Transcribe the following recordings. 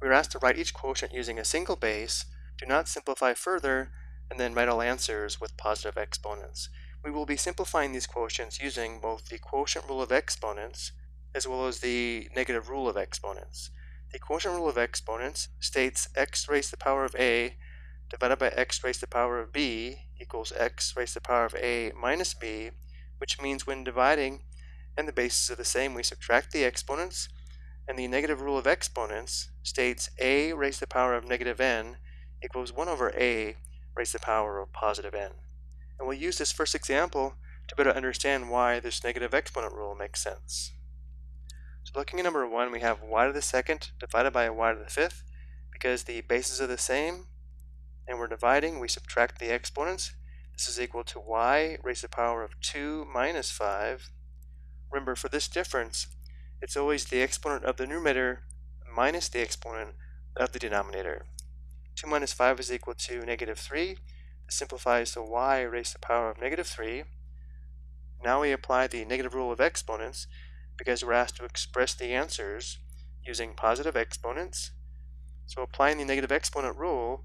We are asked to write each quotient using a single base, do not simplify further, and then write all answers with positive exponents. We will be simplifying these quotients using both the quotient rule of exponents as well as the negative rule of exponents. The quotient rule of exponents states x raised to the power of a divided by x raised to the power of b equals x raised to the power of a minus b, which means when dividing and the bases are the same, we subtract the exponents, and the negative rule of exponents states a raised to the power of negative n equals 1 over a raised to the power of positive n. And we'll use this first example to better understand why this negative exponent rule makes sense. So looking at number one, we have y to the second divided by y to the fifth. Because the bases are the same and we're dividing, we subtract the exponents. This is equal to y raised to the power of 2 minus 5. Remember, for this difference, it's always the exponent of the numerator minus the exponent of the denominator. 2 minus 5 is equal to negative 3. This simplifies to y raised to the power of negative 3. Now we apply the negative rule of exponents because we're asked to express the answers using positive exponents. So applying the negative exponent rule,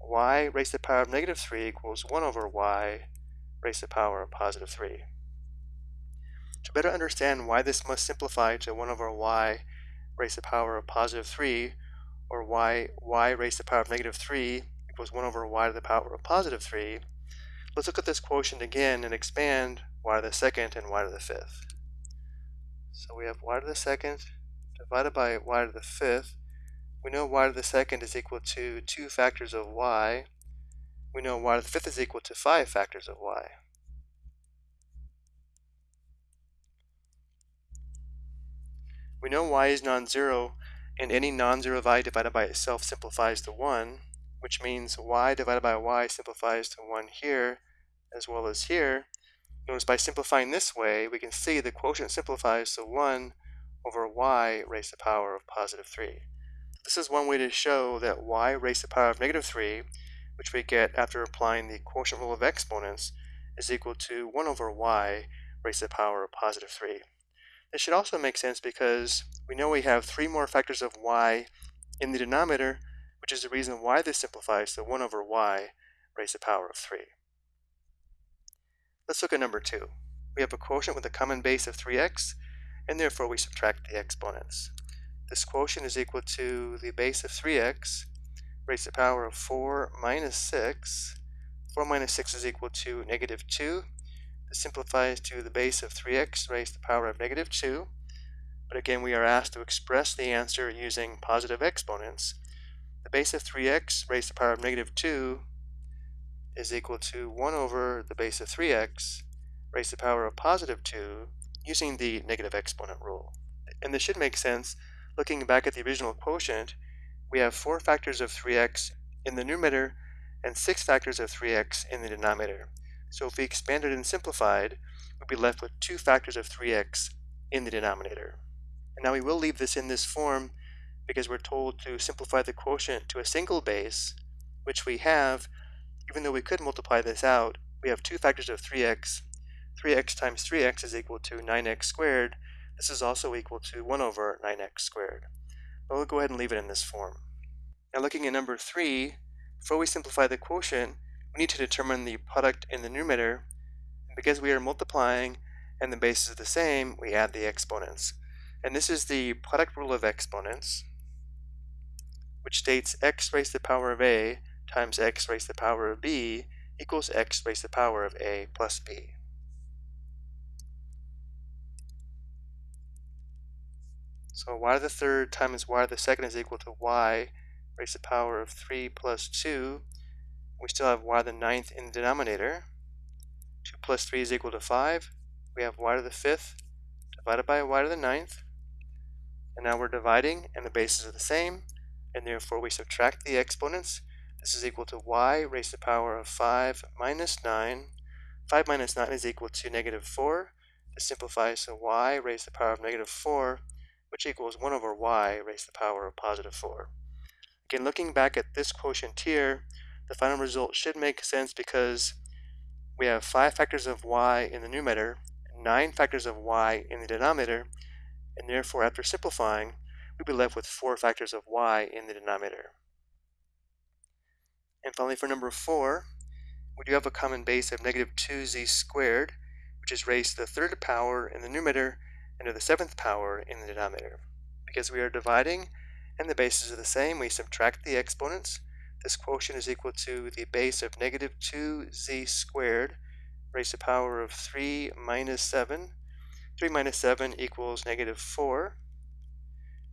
y raised to the power of negative 3 equals 1 over y raised to the power of positive 3. To better understand why this must simplify to 1 over y raised to the power of positive 3, or why y raised to the power of negative 3 equals 1 over y to the power of positive 3, let's look at this quotient again and expand y to the second and y to the fifth. So we have y to the second divided by y to the fifth. We know y to the second is equal to 2 factors of y. We know y to the fifth is equal to 5 factors of y. We know y is non-zero, and any non-zero value divided by itself simplifies to 1, which means y divided by y simplifies to 1 here as well as here. Notice by simplifying this way, we can see the quotient simplifies to 1 over y raised to the power of positive 3. This is one way to show that y raised to the power of negative 3, which we get after applying the quotient rule of exponents, is equal to 1 over y raised to the power of positive 3. This should also make sense because we know we have three more factors of y in the denominator, which is the reason why this simplifies to 1 over y raised to the power of 3. Let's look at number 2. We have a quotient with a common base of 3x, and therefore we subtract the exponents. This quotient is equal to the base of 3x raised to the power of 4 minus 6. 4 minus 6 is equal to negative 2. This simplifies to the base of 3x raised to the power of negative 2. But again, we are asked to express the answer using positive exponents. The base of 3x raised to the power of negative 2 is equal to 1 over the base of 3x raised to the power of positive 2 using the negative exponent rule. And this should make sense. Looking back at the original quotient, we have 4 factors of 3x in the numerator and 6 factors of 3x in the denominator. So if we expanded and simplified, we'd be left with 2 factors of 3x in the denominator. And now we will leave this in this form because we're told to simplify the quotient to a single base, which we have even though we could multiply this out, we have two factors of 3x. 3x times 3x is equal to 9x squared. This is also equal to 1 over 9x squared. But we'll go ahead and leave it in this form. Now looking at number 3, before we simplify the quotient, we need to determine the product in the numerator. And because we are multiplying and the bases are the same, we add the exponents. And this is the product rule of exponents, which states x raised to the power of a times x raised to the power of b equals x raised to the power of a plus b. So y to the third times y to the second is equal to y raised to the power of 3 plus 2. We still have y to the ninth in the denominator. 2 plus 3 is equal to 5. We have y to the fifth divided by y to the ninth. And now we're dividing and the bases are the same and therefore we subtract the exponents this is equal to y raised to the power of 5 minus 9. 5 minus 9 is equal to negative 4. This simplifies to y raised to the power of negative 4, which equals 1 over y raised to the power of positive 4. Again, looking back at this quotient here, the final result should make sense because we have 5 factors of y in the numerator, 9 factors of y in the denominator, and therefore after simplifying, we'd be left with 4 factors of y in the denominator. And finally for number 4, we do have a common base of negative 2z squared, which is raised to the third power in the numerator and to the seventh power in the denominator. Because we are dividing and the bases are the same, we subtract the exponents. This quotient is equal to the base of negative 2z squared raised to the power of 3 minus 7. 3 minus 7 equals negative 4.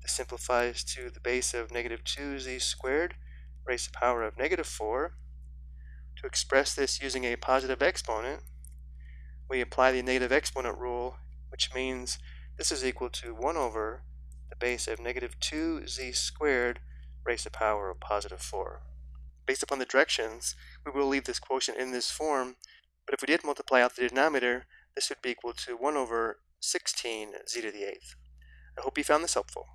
This simplifies to the base of negative 2z squared raised to the power of negative 4. To express this using a positive exponent, we apply the negative exponent rule, which means this is equal to 1 over the base of negative 2z squared raised to the power of positive 4. Based upon the directions, we will leave this quotient in this form, but if we did multiply out the denominator, this would be equal to 1 over 16 z to the 8th. I hope you found this helpful.